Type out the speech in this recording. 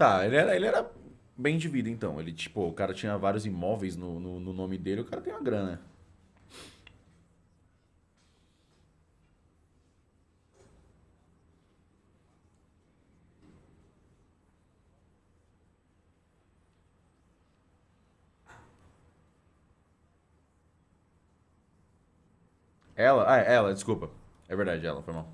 Tá, ele era, ele era bem de vida, então. Ele, tipo, o cara tinha vários imóveis no, no, no nome dele, o cara tem uma grana. Ela? Ah, é ela, desculpa. É verdade, ela, foi mal.